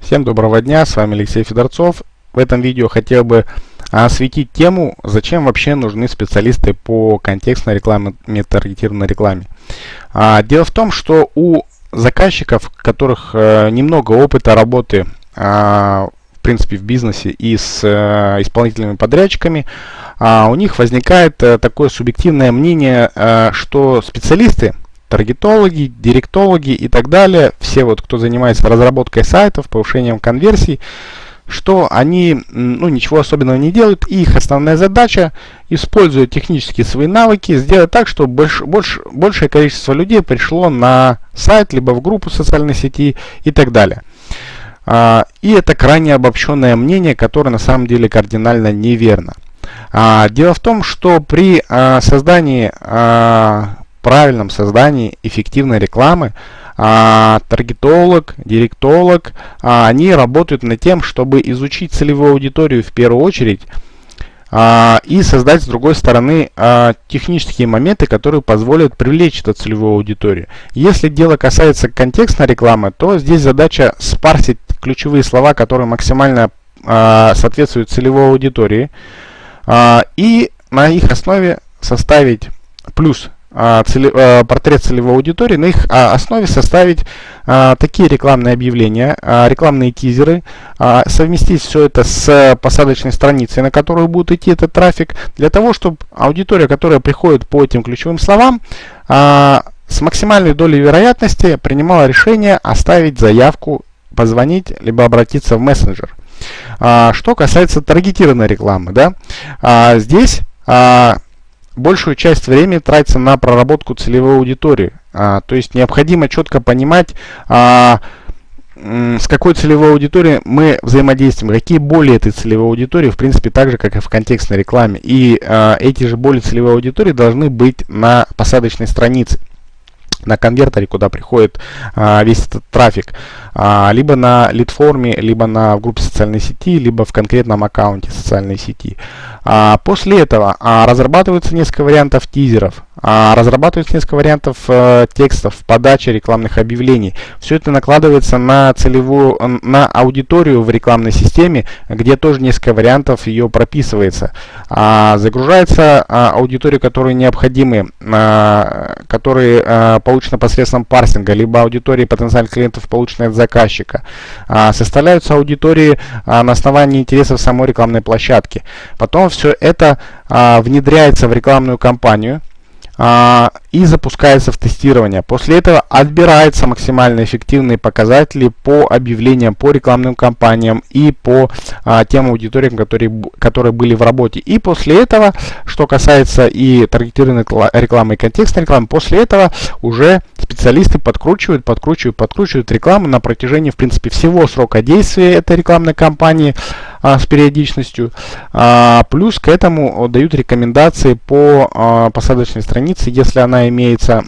Всем доброго дня, с вами Алексей Федорцов. В этом видео хотел бы осветить тему, зачем вообще нужны специалисты по контекстной рекламе, таргетированной рекламе. А, дело в том, что у заказчиков, у которых а, немного опыта работы а, в принципе в бизнесе и с а, исполнительными подрядчиками, а, у них возникает а, такое субъективное мнение, а, что специалисты таргетологи, директологи и так далее, все вот, кто занимается разработкой сайтов, повышением конверсий, что они ну, ничего особенного не делают, и их основная задача, используя технические свои навыки, сделать так, чтобы больш, больш, большее количество людей пришло на сайт, либо в группу социальной сети и так далее. А, и это крайне обобщенное мнение, которое на самом деле кардинально неверно. А, дело в том, что при а, создании правильном создании эффективной рекламы а, таргетолог, директолог, а, они работают над тем, чтобы изучить целевую аудиторию в первую очередь а, и создать с другой стороны а, технические моменты, которые позволят привлечь эту целевую аудиторию. Если дело касается контекстной рекламы, то здесь задача спарсить ключевые слова, которые максимально а, соответствуют целевой аудитории а, и на их основе составить плюс а, а, портрет целевой аудитории, на их а, основе составить такие рекламные объявления, рекламные тизеры, совместить все это с посадочной страницей, на которую будет идти этот трафик, для того, чтобы аудитория, которая приходит по этим ключевым словам, с максимальной долей вероятности принимала решение оставить заявку, позвонить, либо обратиться в мессенджер. Что касается таргетированной рекламы, да, здесь большую часть времени тратится на проработку целевой аудитории. А, то есть необходимо четко понимать, а, с какой целевой аудиторией мы взаимодействуем, какие боли этой целевой аудитории, в принципе, так же, как и в контекстной рекламе. И а, эти же боли целевой аудитории должны быть на посадочной странице на конвертере, куда приходит а, весь этот трафик, а, либо на лид-форме, либо на в группе социальной сети, либо в конкретном аккаунте социальной сети. А, после этого а, разрабатывается несколько вариантов тизеров, а, разрабатывается несколько вариантов а, текстов, подачи рекламных объявлений. Все это накладывается на целевую, на аудиторию в рекламной системе, где тоже несколько вариантов ее прописывается. А, загружается а, аудитория, которые необходимы, а, которые а, получены посредством парсинга, либо аудитории потенциальных клиентов, полученные от заказчика. А, составляются аудитории а, на основании интересов самой рекламной площадки. Потом все это а, внедряется в рекламную кампанию и запускается в тестирование. После этого отбираются максимально эффективные показатели по объявлениям, по рекламным кампаниям и по а, тем аудиториям, которые, которые были в работе. И после этого, что касается и таргетированной рекламы и контекстной рекламы, после этого уже специалисты подкручивают, подкручивают, подкручивают рекламу на протяжении, в принципе, всего срока действия этой рекламной кампании а, с периодичностью. А, плюс к этому дают рекомендации по а, посадочной странице, если она имеется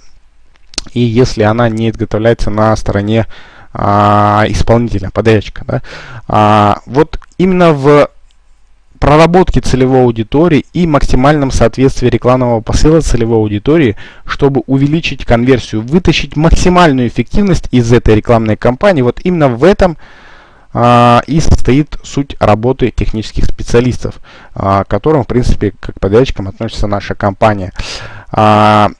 и если она не изготовляется на стороне а, исполнителя, подрядчика. Да? А, вот именно в проработке целевой аудитории и максимальном соответствии рекламного посыла целевой аудитории, чтобы увеличить конверсию, вытащить максимальную эффективность из этой рекламной кампании. Вот именно в этом и состоит суть работы технических специалистов, а, к которым, в принципе, как подрядчикам относится наша компания. А,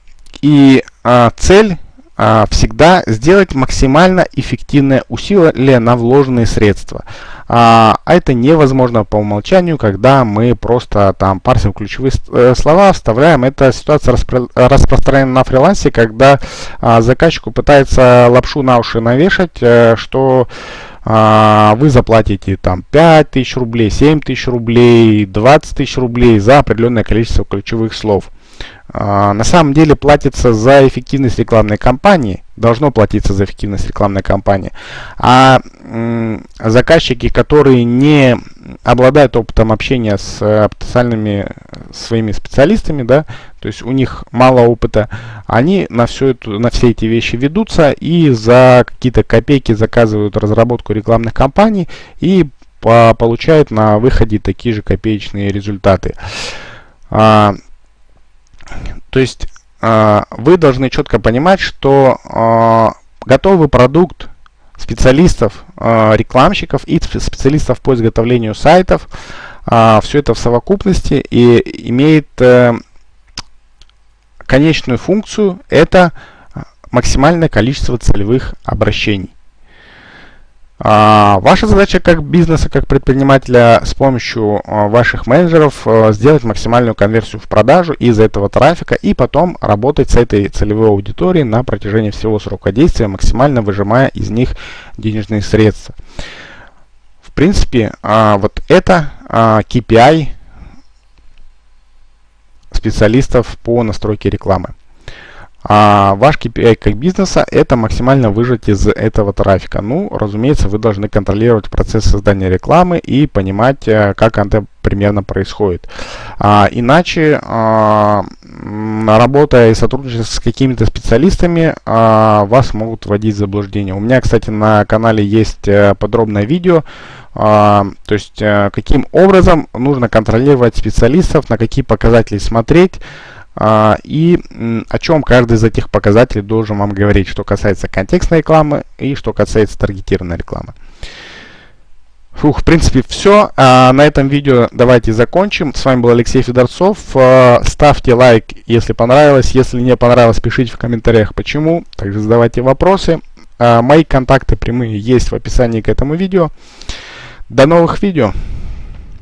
и а, цель а, всегда сделать максимально эффективное усилие на вложенные средства. А, а это невозможно по умолчанию, когда мы просто там парсим ключевые э, слова, вставляем. Эта ситуация распро распространена на фрилансе, когда а, заказчику пытается лапшу на уши навешать, а, что а, вы заплатите там 5 тысяч рублей, 7 тысяч рублей, 20 тысяч рублей за определенное количество ключевых слов. А, на самом деле платится за эффективность рекламной кампании, должно платиться за эффективность рекламной кампании. А заказчики, которые не обладают опытом общения с э, потенциальными своими специалистами, да, то есть у них мало опыта, они на, все это, на все эти вещи ведутся и за какие-то копейки заказывают разработку рекламных кампаний и по получают на выходе такие же копеечные результаты. А, то есть э, вы должны четко понимать, что э, готовый продукт специалистов, э, рекламщиков и специалистов по изготовлению сайтов. Э, все это в совокупности и имеет э, конечную функцию – это максимальное количество целевых обращений. А, ваша задача как бизнеса, как предпринимателя с помощью а, ваших менеджеров а, сделать максимальную конверсию в продажу из этого трафика и потом работать с этой целевой аудиторией на протяжении всего срока действия, максимально выжимая из них денежные средства. В принципе, вот это KPI специалистов по настройке рекламы. А ваш KPI как бизнеса это максимально выжать из этого трафика. Ну, разумеется, вы должны контролировать процесс создания рекламы и понимать, э, как это примерно происходит. А, иначе, а, работая и сотрудничая с какими-то специалистами, а, вас могут вводить в заблуждение. У меня, кстати, на канале есть э, подробное видео, то есть а, каким образом нужно контролировать специалистов, на какие показатели смотреть, а, и о чем каждый из этих показателей должен вам говорить, что касается контекстной рекламы и что касается таргетированной рекламы. Фух, в принципе, все. А, на этом видео давайте закончим. С вами был Алексей Федорцов. А, ставьте лайк, если понравилось. Если не понравилось, пишите в комментариях, почему. Также задавайте вопросы. мои контакты прямые есть в описании к этому видео. До новых видео.